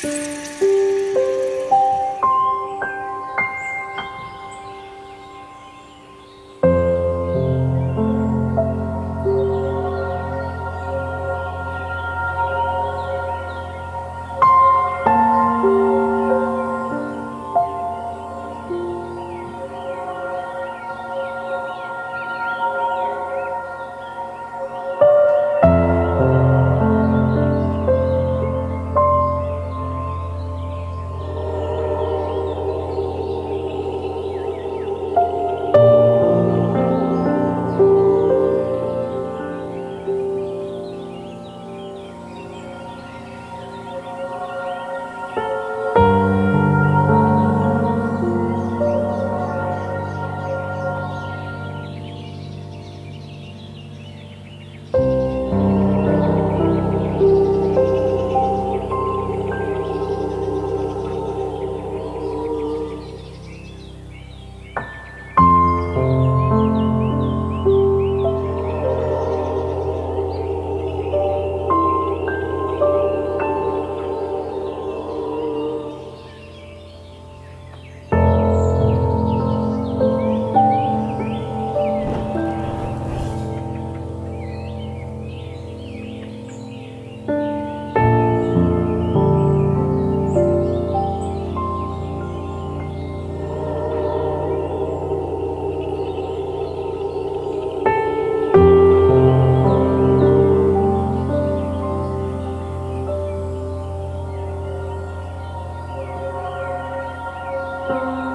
Música Oh.